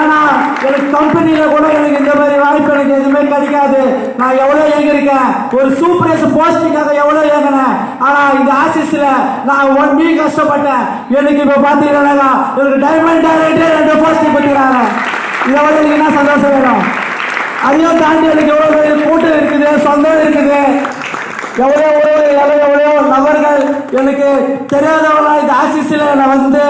ஏன்னா எனக்கு கம்பெனியில கூட எனக்கு இந்த மாதிரி வாய்ப்பு எனக்கு எதுவுமே கிடைக்காது. நான் எவ்வளோ ஏங்கிருக்கேன் ஒரு சூப்பரேஸ் போஸ்டிங்காக எவ்வளோ ஏங்கினேன்? ஆனா இந்த ஆசிஸ்ல நான் ஒன் வீக் கஷ்டப்பட்டேன். எனக்கு இப்ப பாத்தீங்கன்னா எனக்கு டைமண்ட் டைரக்டர் ரெண்டு போஸ்டிங் பண்ணிக்கிறாங்க இதை விட எனக்கு என்ன சந்தோஷம் வேணும்? அதையும் தாண்டி எனக்கு எவ்வளோ கூட்டம் இருக்குது சொந்தம் இருக்குது. எவ்வளோ எவ்வளோ எவ்வளோ எவ்வளோ நபர்கள் எனக்கு தெரியாதவங்களா இந்த ஆசிஸில் நான் வந்து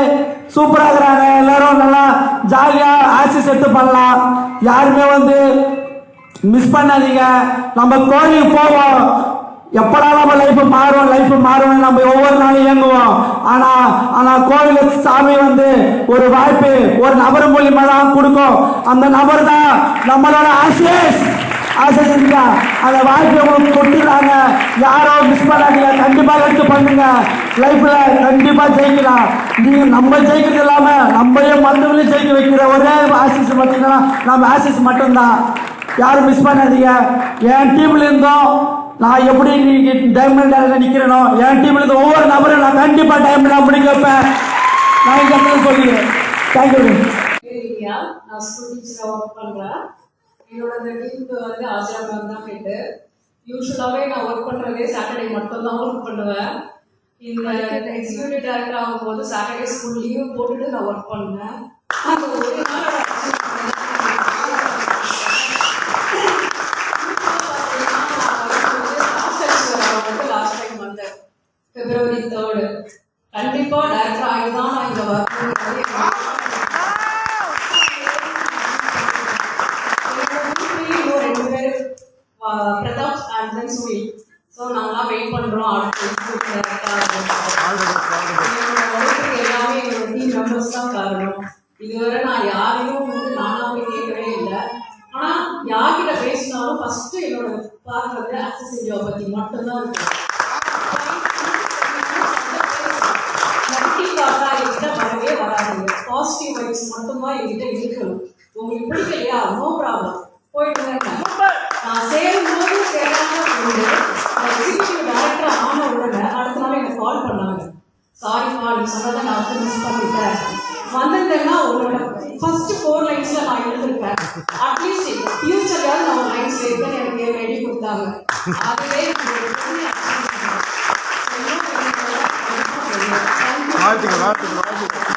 சூப்பராக இருக்கிறாங்க. எல்லாரும் நல்லா ஜாலியாக ஆசிஸ் எடுத்து பண்ணலாம். யாருமே வந்து மிஸ் பண்ணாதீங்க. நம்ம கோயிலுக்கு போவோம். எப்படா நம்ம லைஃப் மாறும் லைஃப் மாறும் நம்ம ஒவ்வொரு நாளும் இயங்குவோம். ஆனா ஆனா கோவிலுக்கு சாமி வந்து ஒரு வாய்ப்பு ஒரு நபர் மூலியமா தான் கொடுக்கும். அந்த நபர் தான் நம்மளோட ஆசிஸ் ஆசிஸ் அந்த வாழ்க்கையை உங்களுக்கு கொடுத்துருக்காங்க யாரும் மிஸ் பண்ணாதீங்க. கண்டிப்பாக எடுத்து பண்ணுங்க. லைஃப்பில் கண்டிப்பாக ஜெயிக்கலாம். நீங்கள் நம்ம ஜெயிக்கிறது இல்லாமல் நம்மளையும் மற்றவங்களையும் ஜெயிக்க வைக்கிற ஒரே ஆசிஸ் பார்த்தீங்கன்னா நம்ம ஆசிஸ் மட்டும்தான். யாரும் மிஸ் பண்ணாதீங்க. என் டீம்ல இருந்தோம் நான் எப்படி நீங்க டைமண்ட் நிற்கிறனோ என் டீம்ல இருந்து ஒவ்வொரு நபரும் நான் கண்டிப்பாக டைம் நான் முடிக்க வைப்பேன். நான் இந்த சொல்லுங்க தேங்க்யூ நான் ஸ்கூல் டீச்சராக ஒர்க் பண்ணுறேன். என்னோட டீமுக்கு வந்து ஆசியா மேம் தான் ஹெட்டு யூஸ்வலாகவே நான் ஒர்க் பண்ணுறதே சாட்டர்டே மட்டும்தான் ஒர்க் பண்ணுவேன். இந்த எக்ஸிக்யூட்டிவ் டேரக்டர் ஆகும்போது சாட்டர்டே ஸ்கூல் லீவ் போட்டுட்டு நான் ஒர்க் பண்ணேன் அந்த ஒரு நாள் லாஸ்ட் டைம் பிப்ரவரி தேர்டு கண்டிப்பாக டேரக்டர் ஆகி தான் நான் இங்கே வரணும் ஸோ நாங்களாம் வெயிட் பண்ணுறோம் அடுத்து எல்லாமே எங்களோட டீம் மெம்பர்ஸ் தான் காரணம். இதுவரை நான் யாரையும் வந்து நானா போய் கேட்கவே இல்லை. ஆனால் யார்கிட்ட பேசினாலும் ஃபர்ஸ்ட் என்னோட பார்க்கறது ஆக்சஸ் இந்தியா பற்றி மட்டும்தான் இருக்கு. தாட்டா என்கிட்ட வரவே வராதுங்க பாசிட்டிவ் வைப்ஸ் மட்டும்தான் என்கிட்ட இருக்கணும். உங்களுக்கு பிடிக்கலையா? நோ ப்ராப்ளம் போயிட்டு சாரிப்பா நீ சொன்னதை நான் வந்து மிஸ் பண்ணிட்டேன் வந்திருந்தேன்னா உங்களோட ஃபர்ஸ்ட் ஃபோர் லைன்ஸ்ல நான் எழுதிருப்பேன் அட்லீஸ்ட் ஃபியூச்சர்யாவது நம்ம லைன்ஸ் இருக்கேன்னு எனக்கு ரெடி கொடுத்தாங்க அதுவே வாழ்த்துக்கள் வாழ்த்துக்கள் வாழ்த்துக்கள்